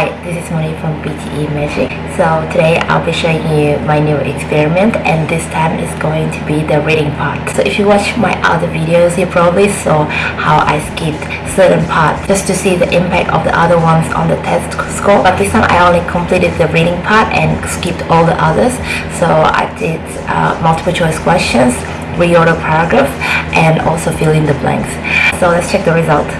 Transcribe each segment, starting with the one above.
Hi, this is Moni from PTE Magic. So today I'll be showing you my new experiment and this time is going to be the reading part. So if you watch my other videos, you probably saw how I skipped certain parts just to see the impact of the other ones on the test score. But this time I only completed the reading part and skipped all the others. So I did uh, multiple choice questions, reorder paragraph and also fill in the blanks. So let's check the result.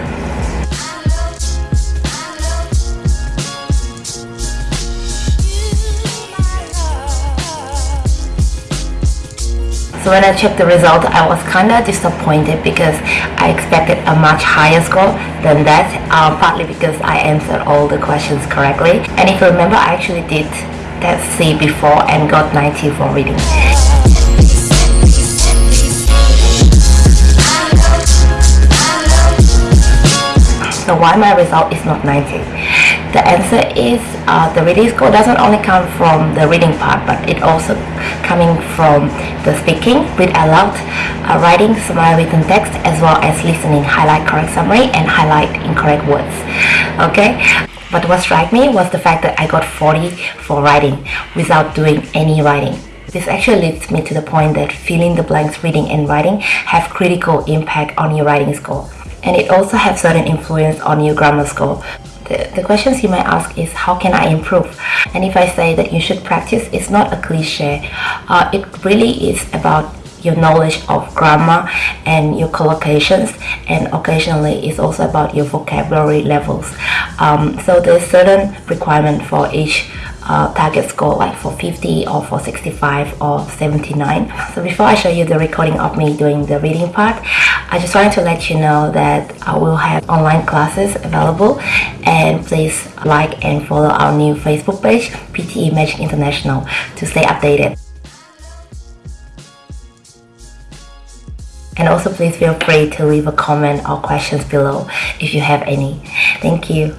So when I checked the result, I was kinda disappointed because I expected a much higher score than that, uh, partly because I answered all the questions correctly. And if you remember, I actually did test C before and got 90 for reading. So why my result is not 90? The answer is uh, the reading score doesn't only come from the reading part but it also coming from the speaking, read aloud, uh, writing summary written text as well as listening, highlight correct summary and highlight incorrect words. Okay, but what struck me was the fact that I got 40 for writing without doing any writing. This actually leads me to the point that filling the blanks reading and writing have critical impact on your writing score. And it also has certain influence on your grammar score the, the questions you might ask is how can I improve? And if I say that you should practice, it's not a cliche. Uh, it really is about your knowledge of grammar and your collocations and occasionally it's also about your vocabulary levels um, so there's certain requirement for each uh, target score like for 50 or for 65 or 79 so before I show you the recording of me doing the reading part I just wanted to let you know that I will have online classes available. And please like and follow our new Facebook page PTE Magic International to stay updated. And also please feel free to leave a comment or questions below if you have any. Thank you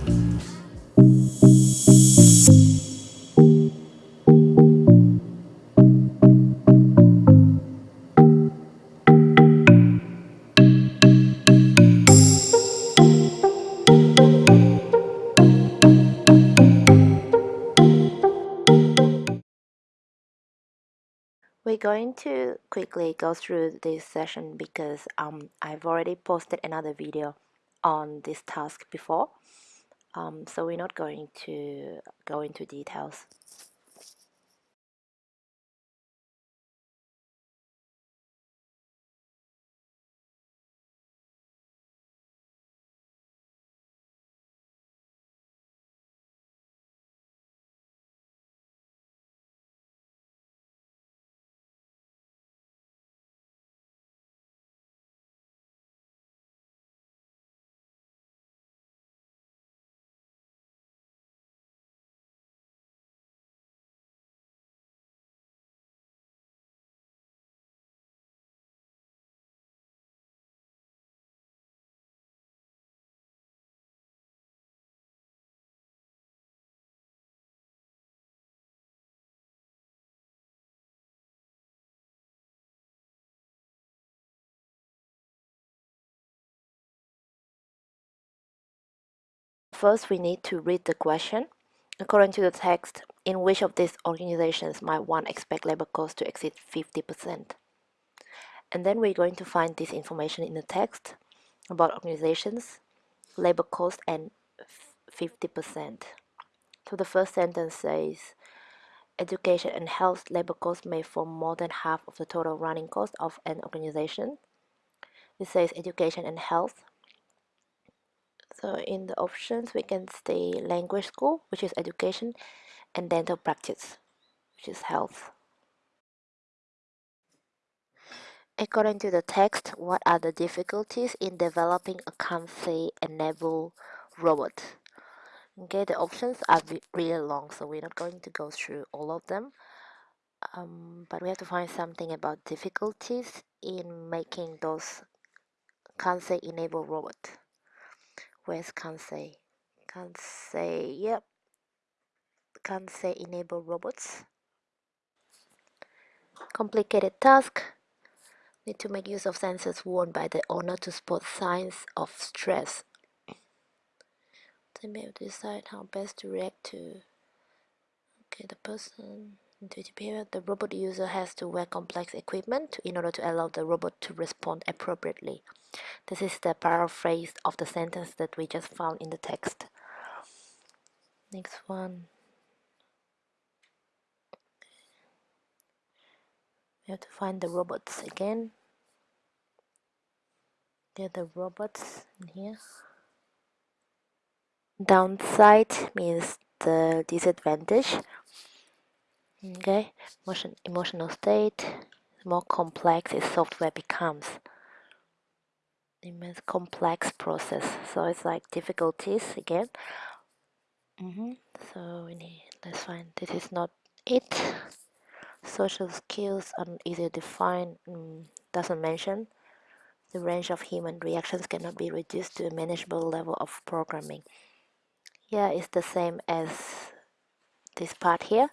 going to quickly go through this session because um, I've already posted another video on this task before. Um, so we're not going to go into details. First, we need to read the question. According to the text, in which of these organizations might one expect labor costs to exceed 50%? And then we're going to find this information in the text about organizations, labor cost, and 50%. So the first sentence says, education and health labor costs may form more than half of the total running cost of an organization. It says education and health so in the options, we can stay language school, which is education, and dental practice, which is health. According to the text, what are the difficulties in developing a Kansei-enabled robot? Okay, the options are really long, so we're not going to go through all of them. Um, but we have to find something about difficulties in making those Kansei-enabled robot. Where's Kansei? Kansei, yep. Kansei enable robots. Complicated task. Need to make use of sensors worn by the owner to spot signs of stress. They may decide how best to react to okay the person intuitive behavior. The robot user has to wear complex equipment in order to allow the robot to respond appropriately. This is the paraphrase of the sentence that we just found in the text. Next one. We have to find the robots again. There are the robots in here. Downside means the disadvantage. Okay, Emotion, emotional state. The more complex its software becomes. It means complex process. So it's like difficulties again. Mm -hmm. So we need, let's find this is not it. Social skills are easy to define. Mm, doesn't mention the range of human reactions cannot be reduced to a manageable level of programming. Yeah, it's the same as this part here.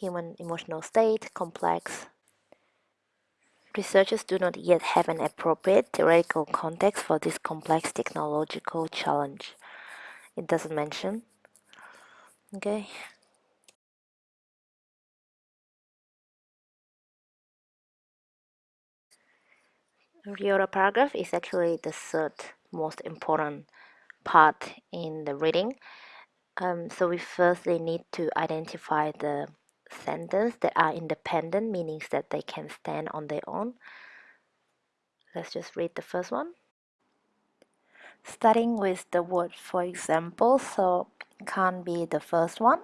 Human emotional state, complex. Researchers do not yet have an appropriate theoretical context for this complex technological challenge. It doesn't mention. Okay. The other paragraph is actually the third most important part in the reading. Um, so we firstly need to identify the sentences that are independent, meaning that they can stand on their own. Let's just read the first one. Starting with the word for example, so can't be the first one.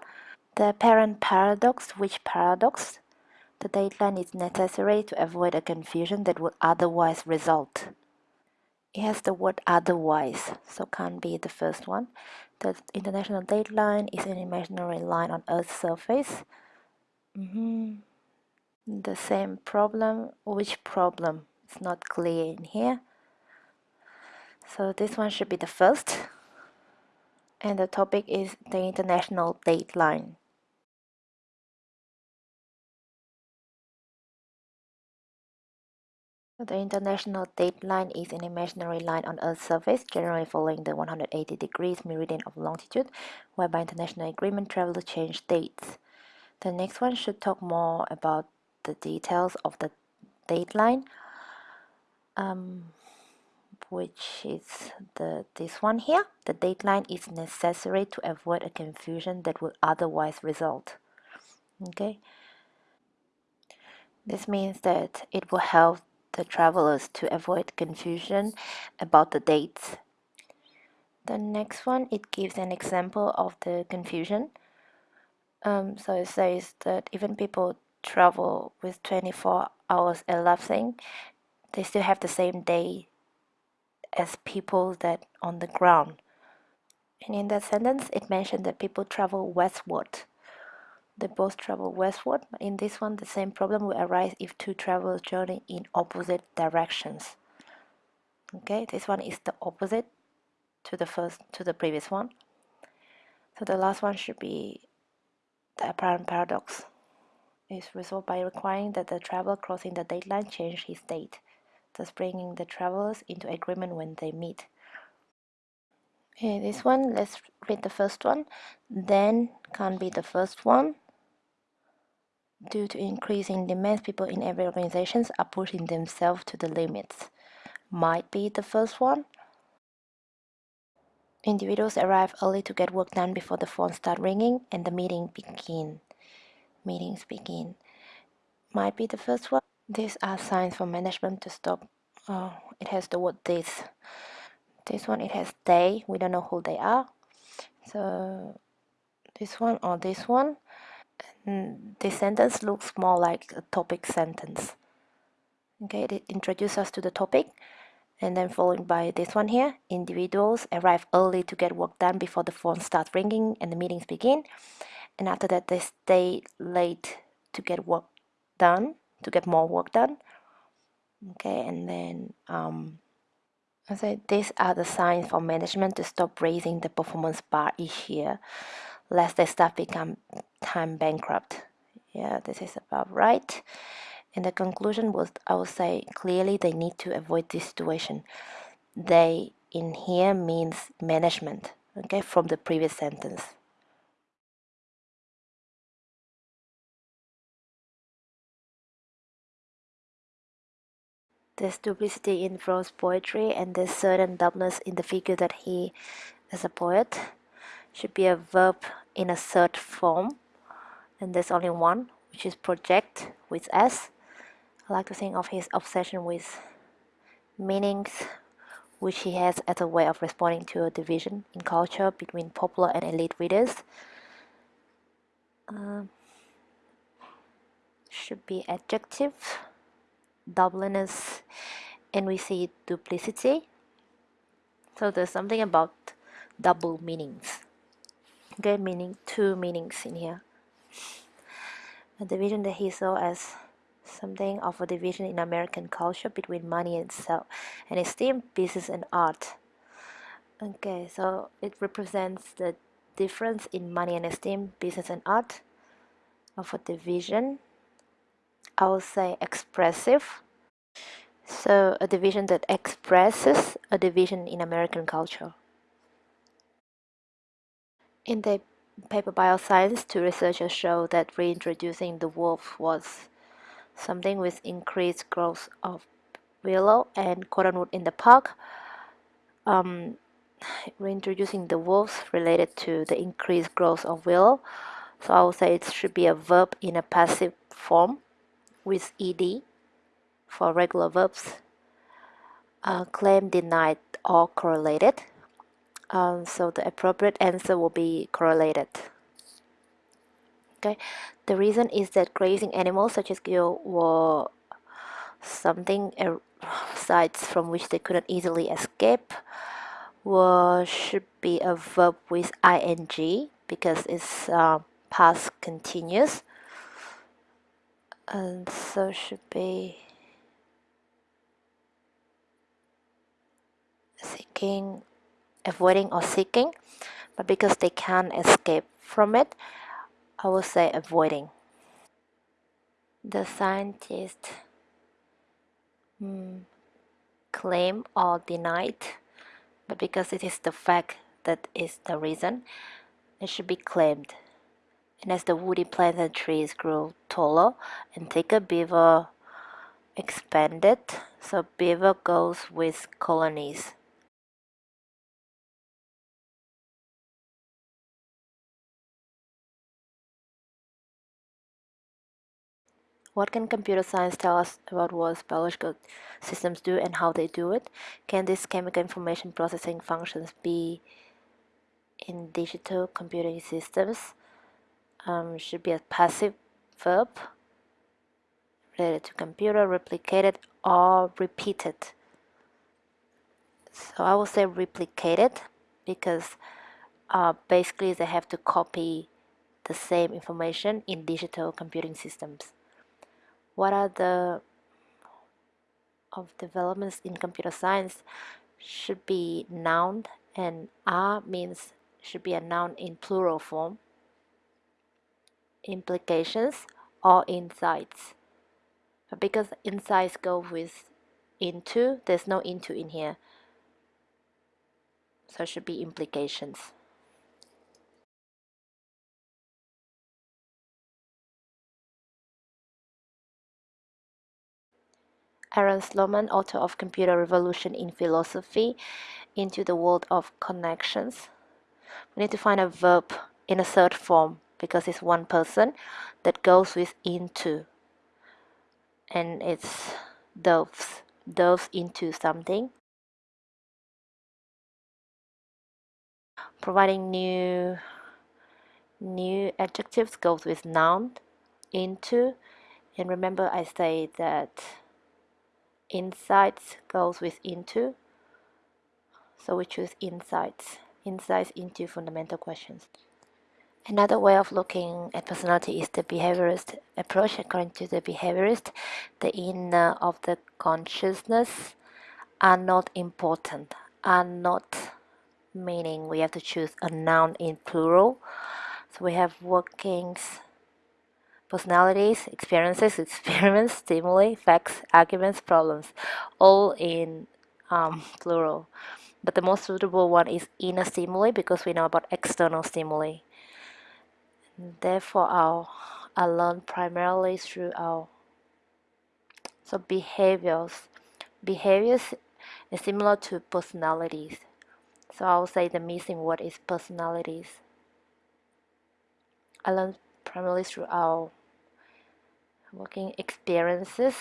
The parent paradox, which paradox? The dateline is necessary to avoid a confusion that would otherwise result. It has the word otherwise, so can't be the first one. The international dateline is an imaginary line on Earth's surface. Mm -hmm. The same problem. Which problem? It's not clear in here. So this one should be the first. And the topic is the international dateline. The international dateline is an imaginary line on Earth's surface, generally following the 180 degrees meridian of longitude, whereby international agreement travelers change dates. The next one should talk more about the details of the dateline, um, which is the this one here. The dateline is necessary to avoid a confusion that would otherwise result. Okay. This means that it will help the travelers to avoid confusion about the dates. The next one, it gives an example of the confusion. Um, so it says that even people travel with 24 hours elapsing, they still have the same day as people that on the ground. And in that sentence, it mentioned that people travel westward they both travel westward. In this one, the same problem will arise if two travelers journey in opposite directions. Okay, this one is the opposite to the first to the previous one. So the last one should be the apparent paradox is resolved by requiring that the traveler crossing the dateline change his date, thus bringing the travelers into agreement when they meet. Okay, this one, let's read the first one. Then can't be the first one. Due to increasing demands, people in every organization are pushing themselves to the limits. Might be the first one. Individuals arrive early to get work done before the phone start ringing and the meeting begin. Meetings begin. Might be the first one. These are signs for management to stop. Oh, it has the word this. This one, it has they. We don't know who they are. So this one or this one this sentence looks more like a topic sentence. Okay, it introduces us to the topic and then followed by this one here. Individuals arrive early to get work done before the phone starts ringing and the meetings begin. And after that, they stay late to get work done, to get more work done. Okay, and then um, I say these are the signs for management to stop raising the performance bar each year lest the staff become time bankrupt. Yeah, this is about right. And the conclusion was, I would say, clearly they need to avoid this situation. They in here means management. okay, from the previous sentence. There's duplicity in Frost's poetry and there's certain doubleness in the figure that he, as a poet, should be a verb in a third form and there's only one which is project with S. I like to think of his obsession with meanings which he has as a way of responding to a division in culture between popular and elite readers. Um, should be adjective, doubleness, and we see duplicity. So there's something about double meanings. Okay, meaning two meanings in here. A division that he saw as something of a division in American culture between money and self and esteem, business and art. Okay, so it represents the difference in money and esteem, business and art of a division. I will say expressive. So a division that expresses a division in American culture. In the paper Bioscience, two researchers show that reintroducing the wolf was something with increased growth of willow and cottonwood in the park. Um, reintroducing the wolves related to the increased growth of willow. So I would say it should be a verb in a passive form with ed for regular verbs. Uh, claim, denied, or correlated. Um, so the appropriate answer will be correlated. Okay, the reason is that grazing animals such as gazelle were something er, sites from which they couldn't easily escape was should be a verb with ing because it's uh, past continuous. And so should be seeking avoiding or seeking but because they can't escape from it I will say avoiding. The scientist hmm, claim or denied but because it is the fact that is the reason it should be claimed. And as the woody plants and trees grow taller and thicker beaver expanded so beaver goes with colonies What can computer science tell us about what biological systems do and how they do it? Can these chemical information processing functions be in digital computing systems? Um, should be a passive verb related to computer, replicated or repeated. So I will say replicated because uh, basically they have to copy the same information in digital computing systems what are the of developments in computer science should be noun and are means should be a noun in plural form. Implications or insights. Because insights go with into there's no into in here. So it should be implications Aaron Sloman, author of Computer Revolution in Philosophy, into the world of connections. We need to find a verb in a third form because it's one person that goes with into. And it's delves delves into something. Providing new new adjectives goes with noun into. And remember I say that insights goes with into so we choose insights insights into fundamental questions Another way of looking at personality is the behaviorist approach. According to the behaviorist, the inner of the consciousness are not important, are not meaning we have to choose a noun in plural. So we have workings, personalities, experiences, experiments, stimuli, facts, arguments, problems, all in um, plural. but the most suitable one is inner stimuli because we know about external stimuli. Therefore, our I learn primarily through our so behaviors. Behaviors is similar to personalities. So I'll say the missing word is personalities. I learn primarily through our working experiences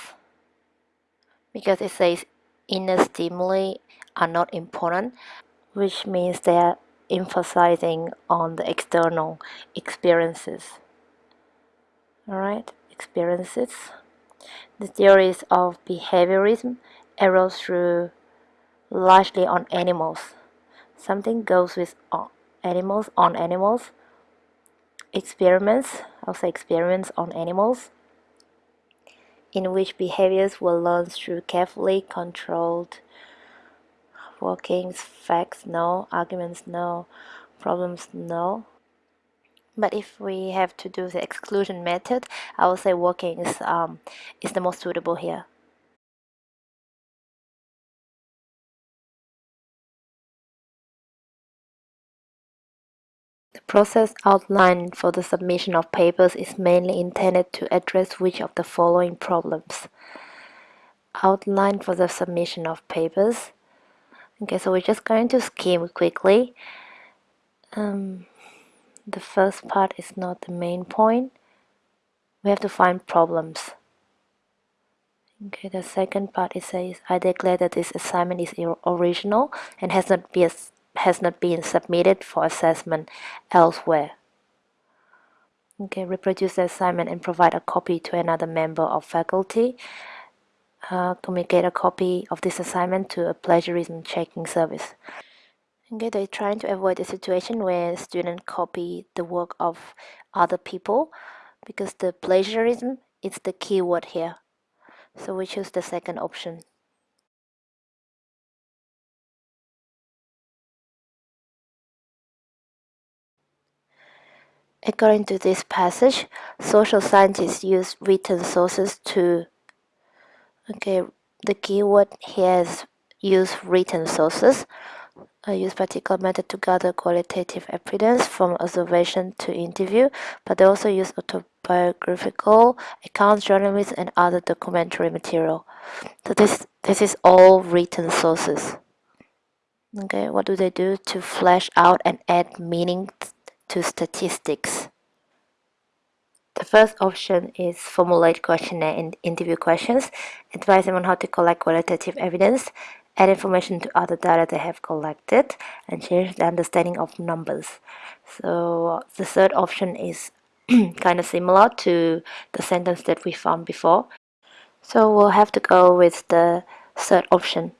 because it says inner stimuli are not important, which means they are emphasizing on the external experiences. Alright, experiences. The theories of behaviorism arose through largely on animals. Something goes with animals on animals. Experiments, say experiments on animals, in which behaviors were learned through carefully controlled workings, facts, no, arguments, no, problems, no. But if we have to do the exclusion method, I would say workings um, is the most suitable here. Process outlined for the submission of papers is mainly intended to address which of the following problems. Outline for the submission of papers. Okay, so we're just going to skim quickly. Um, the first part is not the main point. We have to find problems. Okay, the second part it says I declare that this assignment is original and has not been has not been submitted for assessment elsewhere. Okay, reproduce the assignment and provide a copy to another member of faculty. Uh, communicate a copy of this assignment to a plagiarism checking service. Okay, they're trying to avoid a situation where students copy the work of other people because the plagiarism is the key word here. So we choose the second option. According to this passage, social scientists use written sources to okay the keyword here is use written sources I use particular method to gather qualitative evidence from observation to interview, but they also use autobiographical accounts, journalism, and other documentary material. So this this is all written sources. Okay, what do they do to flesh out and add meaning to statistics? The first option is formulate questionnaire and interview questions, advise them on how to collect qualitative evidence, add information to other data they have collected and change the understanding of numbers. So the third option is kind of similar to the sentence that we found before. So we'll have to go with the third option